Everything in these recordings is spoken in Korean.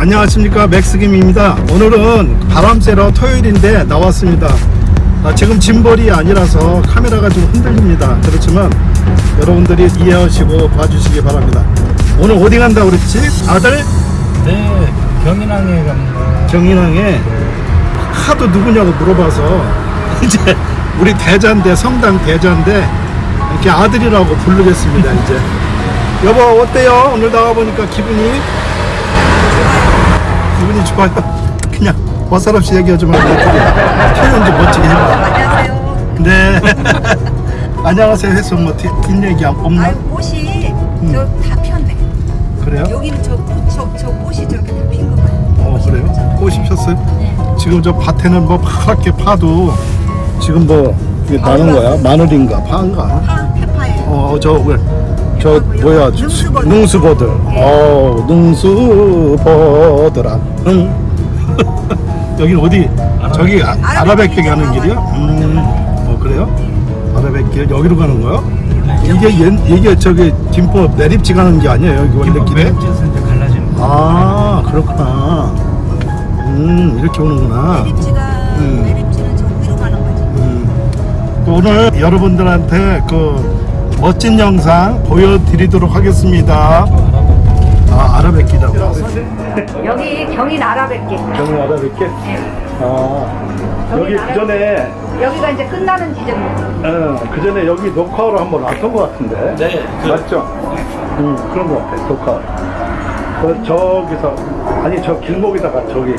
안녕하십니까. 맥스김입니다. 오늘은 바람 쐬러 토요일인데 나왔습니다. 아, 지금 짐벌이 아니라서 카메라가 좀 흔들립니다. 그렇지만 여러분들이 이해하시고 봐주시기 바랍니다. 오늘 어디 간다 그랬지? 아들? 네, 경인항에 갑니다. 정인항에? 하도 누구냐고 물어봐서 이제 우리 대자인데 성당 대자인데 이렇게 아들이라고 부르겠습니다 이제. 여보 어때요? 오늘 나와보니까 기분이 기분이 좋아요 그냥 어사없이 얘기하지 말고 표현 좀 멋지게 해봐 안녕하세요. 네 안녕하세요 해서 뭐 뒷, 뒷얘기 없나? 아유 꽃이 음. 저다 폈네. 그래요? 여기는 저, 꽃- 저, 저 꽃이 저렇게 다핀거 봐요. 어 그래요? 꽃이 폈어요? 네. 지금 저 밭에는 뭐 파랗게 파도 지금 뭐 이게 나는 거야? 마늘인가 파인가? 파, 대파예요. 어, 저, 왜, 저, 뭐야. 능수버들. 어, 능수버들아. 응. 여긴 어디? 저기 아, 아라뱃길 가는 길이야? 음, 어, 그래요? 아라뱃길 여기로 가는 거야? 이게, 옛, 이게 저기 김포 내립지 가는 게 아니에요? 여기 원래 길에? 아, 그렇구나. 음, 이렇게 오는구나. 매립지가 음. 매립지는 저 위로 가는 거지. 음, 오늘 여러분들한테 그 멋진 영상 보여드리도록 하겠습니다. 아, 아라뱃기라고. 여기 경인 아라뱃길. 경인 아라뱃길? 아, 여기 그 전에, 여기가 이제 끝나는 지점이에요. 어, 그 전에 여기 녹화로 한번 왔던 것 같은데. 네, 그- 맞죠? 음, 그런 것 같아, 녹화. 그 저기서, 아니, 저 길목에다가 저기,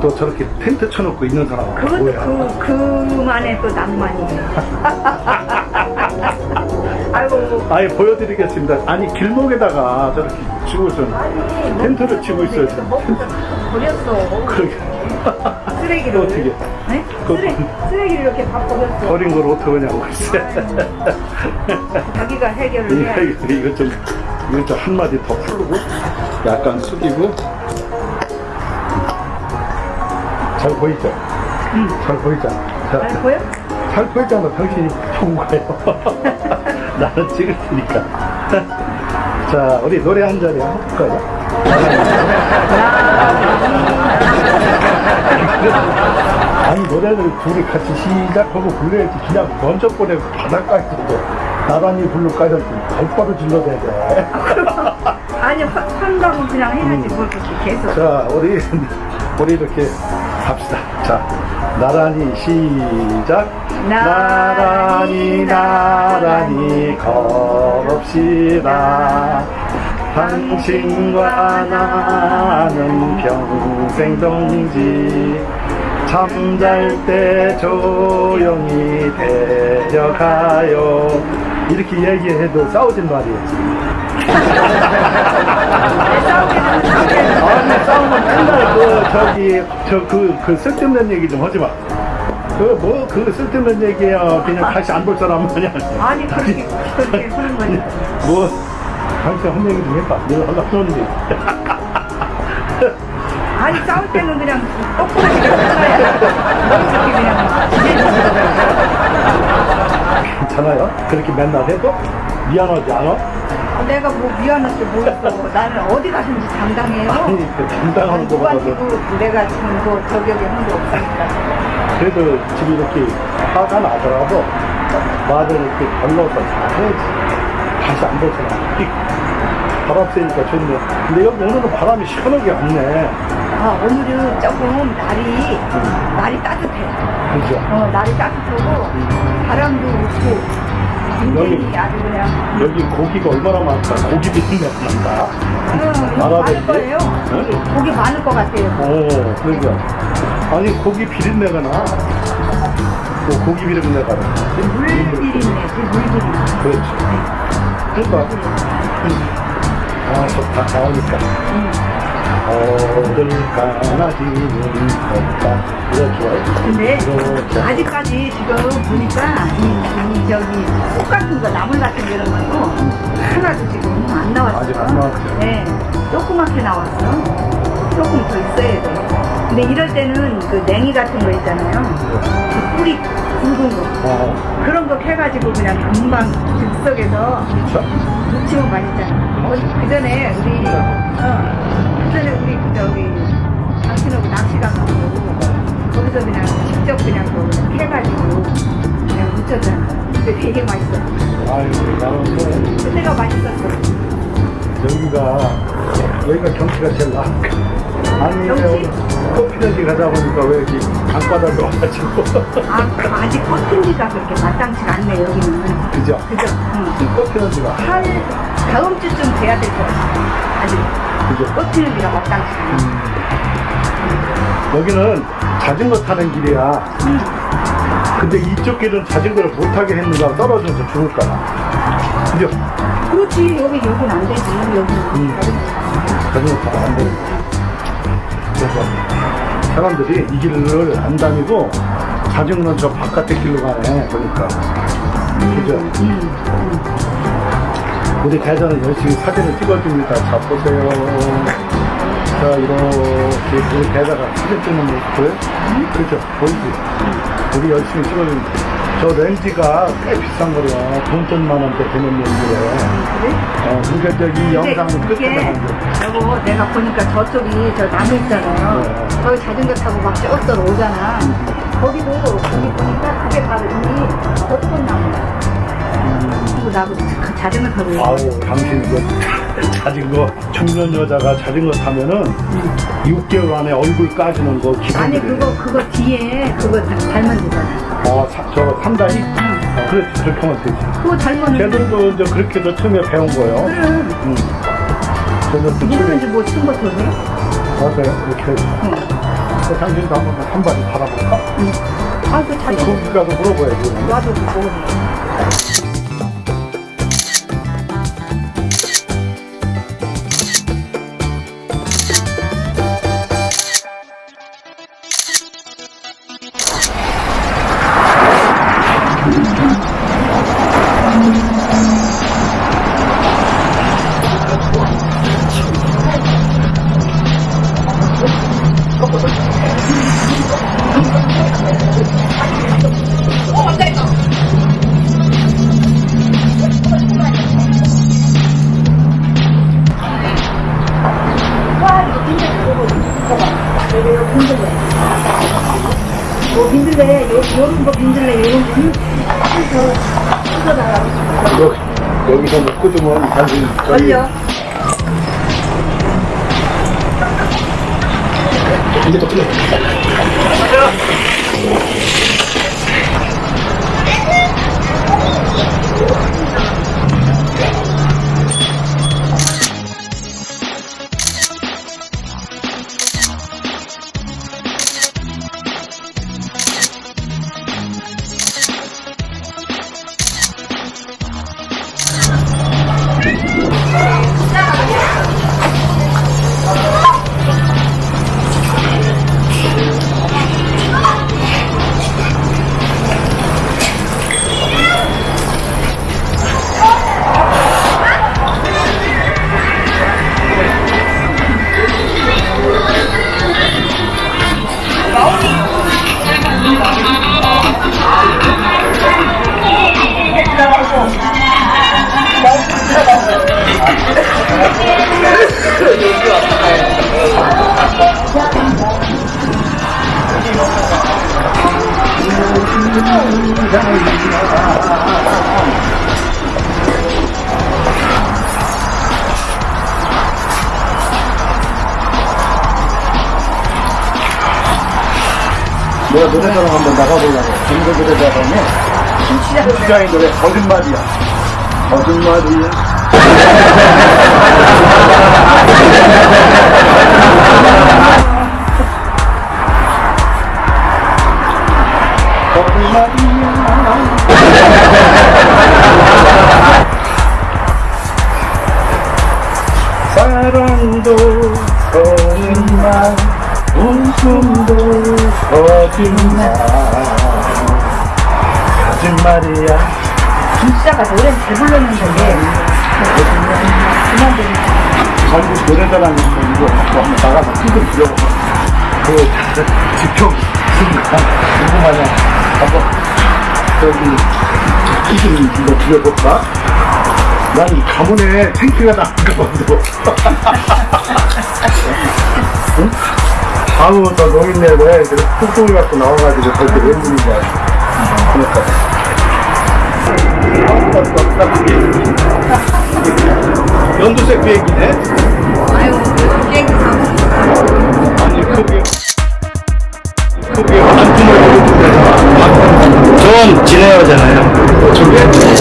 또 저렇게 텐트 쳐놓고 있는 사람. 그것도 뭐야? 그, 그만의 또 낭만이에요. 아이고. 아예 보여드리겠습니다. 아니 길목에다가 저렇게 치고 있어. 아니, 텐트를 치고 있어요. 이거 먹고 버렸어. 그러게 쓰레기를. 어떻게? 네? 그- 쓰레, 쓰레기를 이렇게 다 버렸어. 버린 걸 어떻게 하냐고 글쎄. 자기가 해결을 해야 이거, 이거 좀 이거 좀 한마디 더 풀고 약간 숙이고 잘 보이죠? 잘 보이잖아. 자, 알 보여? 잘 보이잖아. 당신이 좋은 거예요. 나는 찍을 테니까. 자, 우리 노래 한 자리 할까요? 아니 노래를 둘이 같이 시작하고 불러야지 그냥 먼저 보내고 또 나란히 부를까요? 발바로 질러대야 돼. 아니 화- 환각은 그냥 해야지 뭘 그렇게 계속 자, 우리 우리 이렇게 합시다. 자, 나란히 시작. 나란히 나란히 걸읍시다. 당신과 나는 평생 동지. 잠잘 때 조용히 데려가요. 이렇게 얘기해도 싸우진 말이에요. 아니 싸우면 맨날 그 저기 저그그 쓸데없는 얘기 좀 하지 마. 그 뭐 그 쓸데없는 얘기야 그냥 다시 안 볼 사람 마냥. 아니 그렇게 그렇게 하는 뭐 당신 한 얘기 좀 해봐. 내가 하려고 그러는데. 아니 싸울 때는 그냥 이렇게 그냥 지내주시더라고요 괜찮아요? 그렇게 맨날 해도 미안하지 않아? 내가 뭐 미안할 게뭐 있어 나는 어디 가든지 당당해요 아니 그 당당한 거보다도 누구한테도 내가 지금 뭐 저격이 한게 없으니까 그래도 지금 이렇게 화가 나더라도 말을 이렇게 걸러서 잘해야지. 다시 안 보잖아. 바람 쐬니까 좋네. 근데 여기 오늘은 바람이 시원하게 왔네. 아 오늘은 조금 날이 날이 따뜻해 그죠? 어 날이 따뜻하고 바람도 없고 그냥 여기 고기가 얼마나 많다. 고기 비린내 난다. 많을 거예요. 응? 고기 많을 것 같아요. 오, 그러니까. 아니, 고기 비린내가 나. 또 고기 비린내가 나. 물 비린내, 그 물비린내. 그렇지. 그러니까. 좋다. 나오니까. 어딜 가나지는 없다. 이거 좋아요? 근데 이렇게. 아직까지 지금 보니까 이, 이 저기 속 같은 거 나물 같은 거 이런 것도 하나도 지금 안 나왔어요. 아직 안 나왔죠? 네, 조그맣게 나왔어. 조금 더 있어야 돼. 근데 이럴 때는 그 냉이 같은 거 있잖아요. 그 뿌리 굵은 거. 어, 그런 거 캐가지고 그냥 금방 즉석에서 자, 무치면 맛있잖아. 어, 그 전에 우리 어, 그 전에 우리 저기 당신하고 낚시 가가고 거기서 그냥 직접 그냥 그 해가지고 그냥 무쳤잖아 근데 되게 맛있어 아유 나는 그때가 맛있었어 여기가 여기가 경치가 제일 나 아니 경치? 꽃피는지 가다 보니까 왜 이렇게 강바닥으로 와가지고 아 그 아직 꽃핀지가 그렇게 마땅치가 않네 여기는 그죠? 그죠? 응. 꽃피는지가 다음 주쯤 돼야 될 것 같아. 아직 그죠? 꽃피는지가 마땅치가 않아. 여기는 자전거 타는 길이야. 응. 근데 이쪽 길은 자전거를 못 타게 했는가 떨어져서 죽을까봐. 그죠? 그렇지, 여기, 여긴 안 되지, 여기는. 음. 자전거 타면 안 되니까. 그래서 사람들이 이 길을 안 다니고 자전거는 저 바깥에 길로 가네. 보니까. 그죠? 음. 우리 대전은 열심히 사진을 찍어줍니다. 자, 보세요. 자, 이렇게 우리 대다가 사진 찍는 모습. 그죠? 보이지? 우리 열심히 찍어줍니다. 저 렌즈가 꽤 비싼 거래요. 돈 좀만 원대 되는 렌즈래. 그래? 어, 그러니까 저기 영상은 끝에 이게 나가는데. 여보 내가 보니까 저쪽이 저 나무 있잖아요. 네. 거기 자전거 타고 막쭉 들어오잖아. 거기도 거기 보니까 그게 바로 이미 벚꽃 나무야. 그리고 나도 그 자전거 타고. 아우, 당신 그 자전거, 청년 여자가 자전거 타면은 6개월 안에 얼굴 까지는 거 기본. 아니 그거 그거 뒤에 그거 다- 달면 되잖아. 어, 사, 저 상당히? 어, 그렇지, 그렇게 하면 되지. 그거 달면은 쟤들도 이제 그렇게도 처음에 배운 거예요. 그래. 응. 쟤들도 누구든지 처음에 뭐쓴 것도 돼? 맞아요. 이렇게 해서. 응. 그 당신도 한번 한 발이 달아볼까? 아그 자전거 거기 가서 물어봐야지. 놔도 그거. 걸려. 이제 또 틀려. 내가 노래자랑 한번 나가보려고. 전국 노래자랑에 시장의 노래 거짓말이야. 거짓말이야. 사랑도 거짓말 웃음도 거짓말 거짓말이야 김치자가 노래는 잘 불렀는데 그만 좀 전국 노래자랑 이거 갖고 한번 나가서 힘좀 빌려보고 그 지평 있으니까 궁금하냐 한번 저기 힘좀 이거 빌려볼까? 난 가문에 생기가 나는가 봐도 응? 아우 저 노인네 왜 뚱뚱이 갖고 나와가지고 저렇게 웬일인 거야 그러니까. 연두색 비행기네? 아유, 비행기. 아니, 그게. 그게 반품을 해주는 데잖아. 전 진에어잖아요. 저게?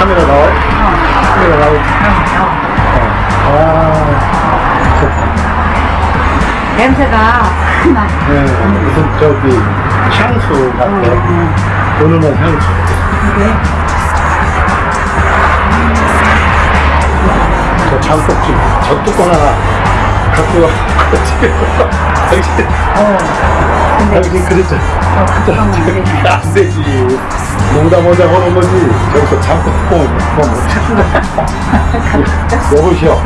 카메라 나와요? 카메라 나오지? 아, 좋다. 냄새가 나. 네, 무슨 저기 향수 같아. 은은한 향수. 이게 저 장독지, 저 뚜껑 하나 갖고 와. 당신, 어. 근데 당신 그랬잖아. 어, 이게 안 되지. 농담하자 하는 거지. 저기서 장독 뚜껑을 그거 못 찾는다. 여보시오.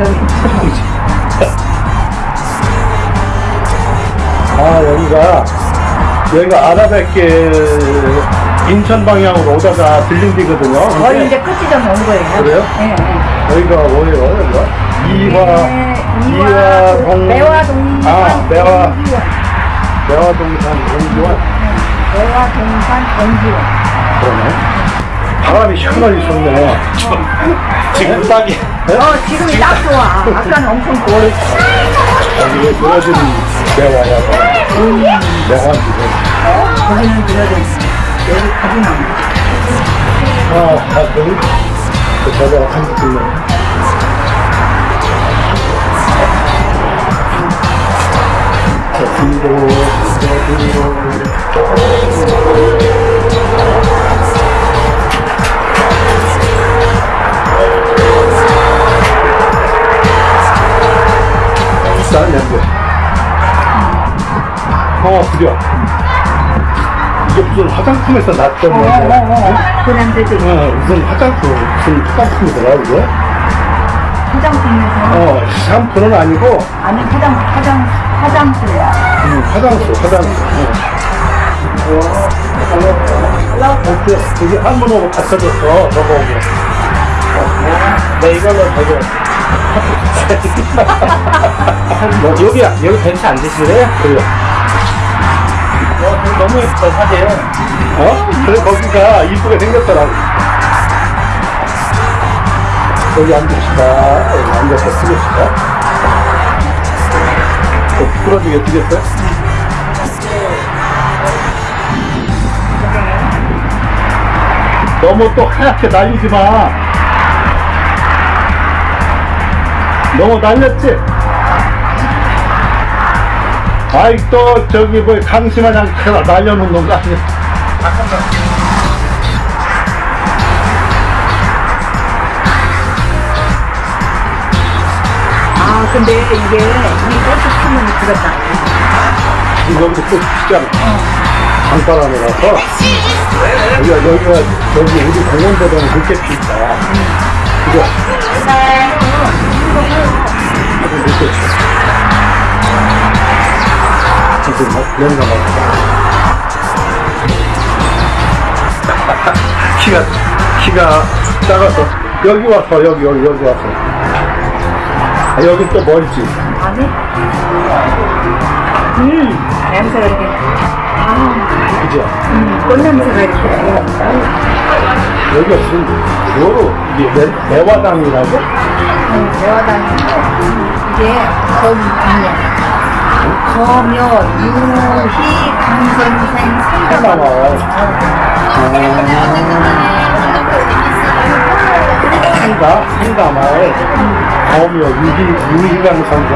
아, 여기가, 여기가 아라뱃길 인천 방향으로 오다가 들린 데거든요. 거의 이제 끝이 좀온 거예요. 그래요? 네. 네. 여기가 뭐예요, 여기가? 이화, 네, 이화동. 매화동산 아, 매화. 매화동산 공지원. 매화동산 동지원. 그러네. 바람이 시원하게 쏘네. 지금 딱이. 어, 지금이 딱 좋아. 아까는 엄청 더워. 여기에 그려진 매화야. 매화 지금. 거기는 그래도 여기 가지나무. 아, 아, 여기. 그 저거 한지 있네. 비싼 냄새. 어, 그려. 이게 무슨 화장품에서 났던 어, 어. 어, 어. 그 냄새도 있어. 어, 무슨 화장품, 무슨 화장품이더라, 이게? 화장품에서. 어, 샴푸는 아니고, 아니, 화장, 화장, 화장실이야. 음, 화장수, 화장수. 어. 이렇게, 여기 한문으로 갖춰줬어, 저거하고. 네, 이걸로 저거. 뭐, 여기야, 여기 벤치 앉으실래요? 그래요. 너무 예뻐, 사진. 어? 그래, 거기가 이쁘게 생겼더라고. 여기 앉읍시다. 여기 앉아서 쓰겠습니다. 어, 부끄러지게 되겠어요? 너무 또 하얗게 날리지 마. 너무 날렸지? 아이, 또, 저기, 뭐, 강심하냥 날려놓는 거 아니야? 근데 이게, 이 꽃이 피면 그렇다. 여기도 또 진짜 강바람이라서 여기가 여기가 여기 우리 공원보다는 늦게 피니까 그죠? 아주 늦게 피. 지금 뭐 연가 봐. 키가 키가 작아서 여기 와서 여기 여기 여기 와서 아, 여기 또 멀지. 아니? 음, 냄새가 이렇게. 아, 그죠? 음, 꽃냄새가 이렇게. 여기가 무슨 뭐로 이게 매, 매화당이라고? 음, 대화다니고 이게 검이야. 검여 유희 강선생 하나 상담. 나와요. 한가 한가 범여 유희 유희강 선생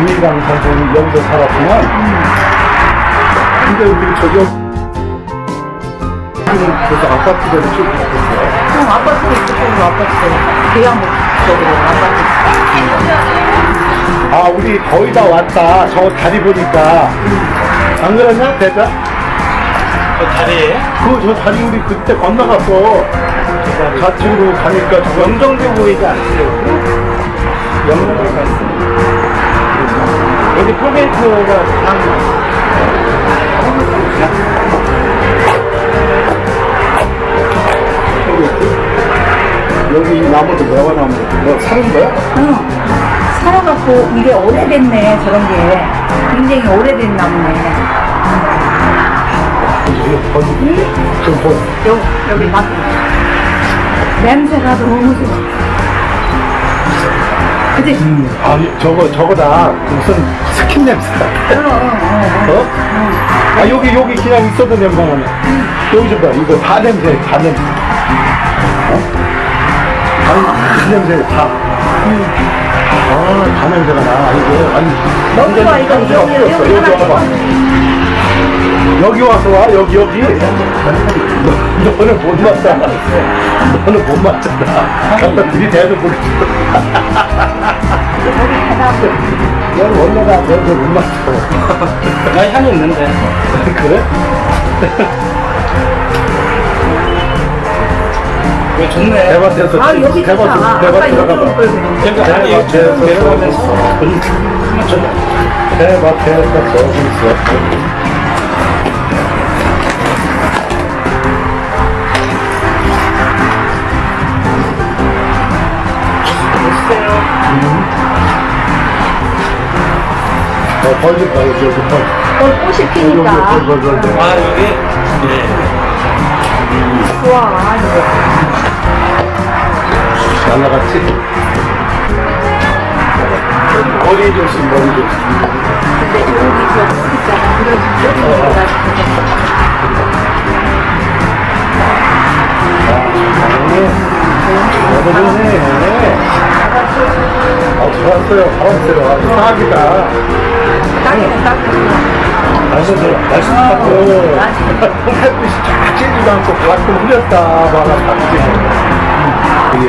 유희강 선생이 여기서 살았구만. 근데 우리 저기 그래서 아파트들을 쭉 있어요. 형 아파트에 있었고 아파트 대양 쪽으로 아파트. 아 우리 거의 다 왔다. 저 다리 보니까 안 그러냐 대자? 그 다리에 그 저 다리 우리 그때 건너갔어. 좌측으로 가니까 저 영정대 보이지 않으세요? 갔어요. 여기 톨게이트가 한 여기 나무도 매화 나무. 뭐 사는 거야? 응. 살아갖고 이게 오래됐네 저런 게 굉장히 오래된 나무네. 여기 여기 막 냄새가 너무 좋아 그치? 아니 저거 저거다 무슨 스킨 냄새다. 어, 어, 어, 어? 아 여기 여기 그냥 있어도 냄새 나네. 여기 좀 봐. 이거 다 냄새, 다 냄새. 어? 아니 그 냄새 다. 아, 다 냄새가 나. 이거 아니. 너무 좋아, 이거. 여기, 와봐. 여기 와서 와 여기 여기. 너, 너는 못 맞잖아. 너는 못 맞잖아. 갖다 들이대도 모르겠어. 넌 원래가 너도 못 맞춰. 나 향이 있는데 그래? 왜 좋네. 대밭에서 아 여기 대밭 대밭 여기 들어가 올 봐. 걸 그랬네 그러니까 아니 여기 내려가면서 대밭에서 저기 있어. 어, 벌리 봐, 여기, 여기 벌. 어, 꽃이 피니까 벌, 벌, 벌, 벌. 아 여기 네. 좋아 이거 날라갔지? 머리 조심, 머리 조심. 근데 여기 저꽃 있잖아 그런 여기 들어가지고 아, 좋았어요. 바람 쐬러. 아주 딱이다. 땅에는 땅에는 날씨 좋아. 날씨 좋고. 햇빛이 쫙 찌지도 않고 흐렸다. 막아 딱 찌고. 이게.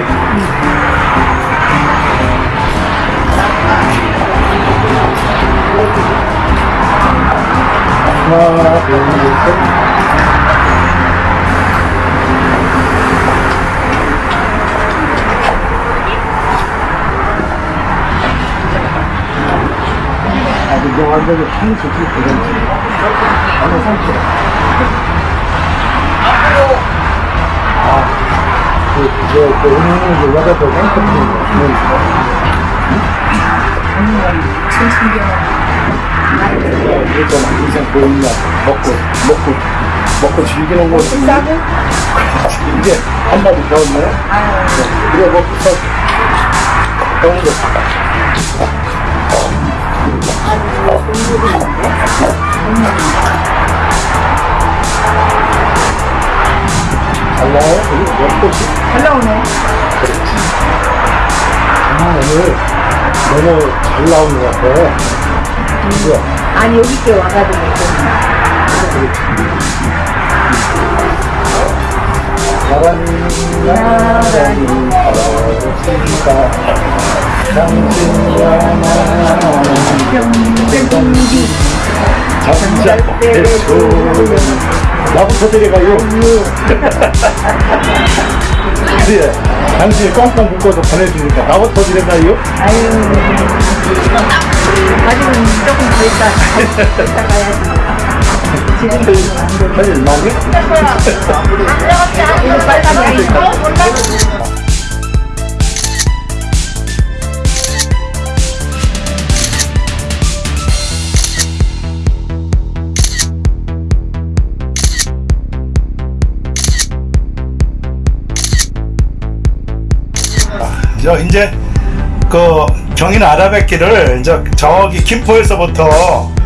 하나, 둘, 셋. 아, 근데 완전히 한 수지 그런 어느 상태. 아, 그, 그, 그, 은행은 그 와가지고 땡커피 이거 인생 보이냐 먹고 먹고 먹고 즐기는 거 이제 배웠네 이거 먹고 서 배운 거 잘 나오네 아, 오늘 너무 잘 나오는 것 같아. 이거, 아니 여기 께 와가지고 좀 나란히, 나란히 걸어봅시다. 당신과 병병기 나 진짜 좋은 나부터 데려가요. 그래, 당신이 꽝꽝 묶어서 보내주니까 나부터 데려가요. 아유 아직은 조금 더 있다 이따 가야지 사실 나오게? 빨리 저 이제 그 경인 아라뱃길을 이제 저기 김포에서부터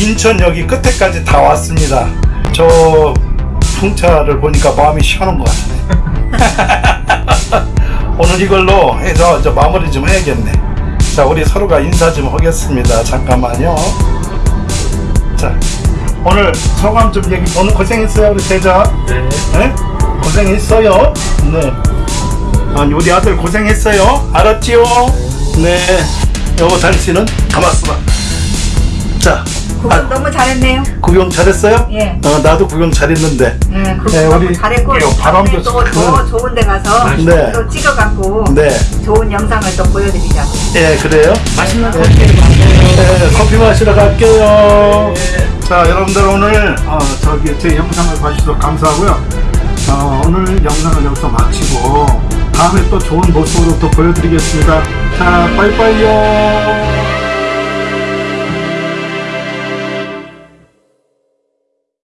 인천역이 끝에까지 다 왔습니다. 저 풍차를 보니까 마음이 시원한 것 같네. 오늘 이걸로 해서 이제 마무리 좀 해야겠네. 자, 우리 서로가 인사 좀 하겠습니다. 잠깐만요. 자, 오늘 소감 좀 얘기. 오늘 고생했어요, 우리 대자. 네. 네? 고생했어요. 네. 아니 우리 아들 고생했어요. 알았지요? 네. 여보 당신은 가만있어 봐. 자, 구경 아. 너무 잘했네요. 구경 잘했어요? 예. 어, 나도 구경 잘했는데. 예, 구경 네, 너무 우리 잘했고 예, 바람도 또 참- 더 좋은 데 가서 네. 또 찍어갖고 네. 좋은 영상을 또 보여드리자고. 예, 그래요? 맛있는 커피를 만들어요. 네, 커피 마시러 갈게요. 자, 여러분들 오늘 어, 저기 제 영상을 봐주셔서 감사하고요. 어, 오늘 영상을 여기서 마치고 다음에 또 좋은 모습으로 또 보여드리겠습니다. 자, 빠이빠이요.